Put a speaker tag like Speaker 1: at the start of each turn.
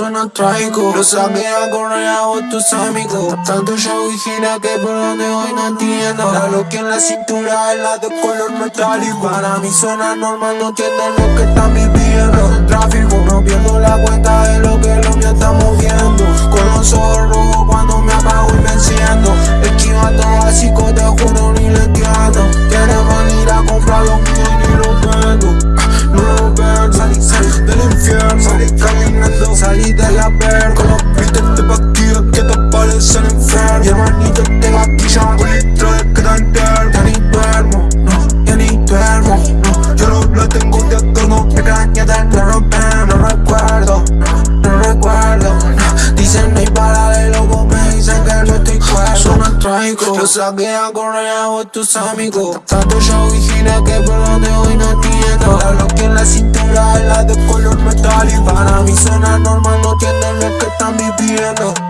Speaker 1: suena trágico. Lo saqué a correr a vos tus amigos Tanto yo vigila que por donde hoy no entiendo. La lo que en la cintura es la de color metálico. Para mí suena normal, no entienden lo que están viviendo. Tráfico, no pierdo la cuenta de lo que lo mío está moviendo. Con los ojos rojos cuando me apago y me enciendo. Esquiva todo así, te juro mágico Lo saqué a Corea tus amigos. Tanto show y que por donde hoy no entiendo. La bloqueé en la cintura, la de color metal Y para mi zona normal no tienen lo que están viviendo.